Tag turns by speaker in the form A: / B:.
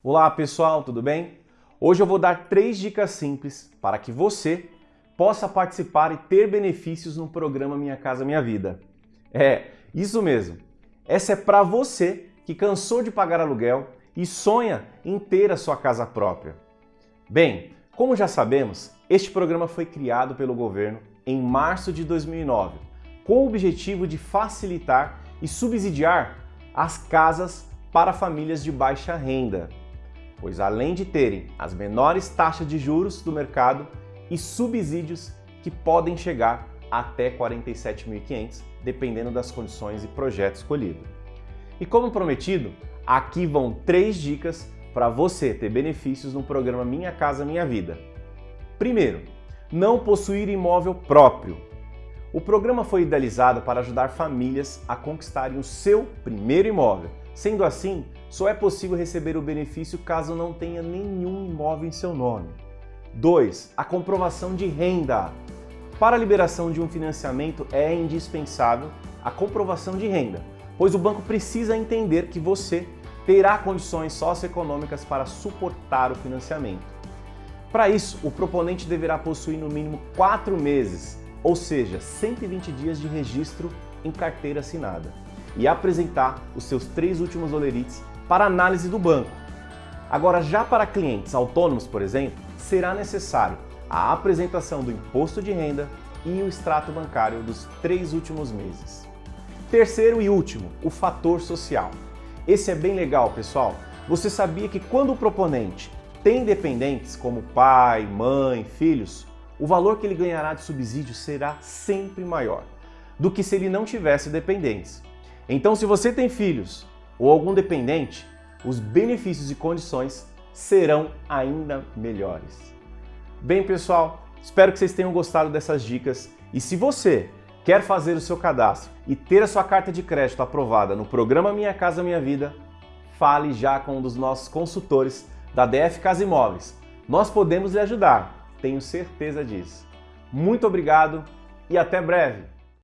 A: Olá pessoal, tudo bem? Hoje eu vou dar três dicas simples para que você possa participar e ter benefícios no programa Minha Casa Minha Vida. É, isso mesmo. Essa é para você que cansou de pagar aluguel e sonha em ter a sua casa própria. Bem, como já sabemos, este programa foi criado pelo governo em março de 2009, com o objetivo de facilitar e subsidiar as casas para famílias de baixa renda pois além de terem as menores taxas de juros do mercado e subsídios que podem chegar até 47.500, dependendo das condições e projeto escolhido. E como prometido, aqui vão três dicas para você ter benefícios no programa Minha Casa Minha Vida. Primeiro, não possuir imóvel próprio. O programa foi idealizado para ajudar famílias a conquistarem o seu primeiro imóvel. Sendo assim, só é possível receber o benefício caso não tenha nenhum imóvel em seu nome. 2. A comprovação de renda. Para a liberação de um financiamento é indispensável a comprovação de renda, pois o banco precisa entender que você terá condições socioeconômicas para suportar o financiamento. Para isso, o proponente deverá possuir no mínimo 4 meses, ou seja, 120 dias de registro em carteira assinada, e apresentar os seus três últimos olerites para análise do banco. Agora, já para clientes autônomos, por exemplo, será necessário a apresentação do imposto de renda e o extrato bancário dos três últimos meses. Terceiro e último, o fator social. Esse é bem legal, pessoal. Você sabia que quando o proponente tem dependentes como pai, mãe, filhos, o valor que ele ganhará de subsídio será sempre maior do que se ele não tivesse dependentes. Então, se você tem filhos ou algum dependente, os benefícios e condições serão ainda melhores. Bem, pessoal, espero que vocês tenham gostado dessas dicas e se você quer fazer o seu cadastro e ter a sua carta de crédito aprovada no programa Minha Casa Minha Vida, fale já com um dos nossos consultores da DF Casa Imóveis. Nós podemos lhe ajudar, tenho certeza disso. Muito obrigado e até breve!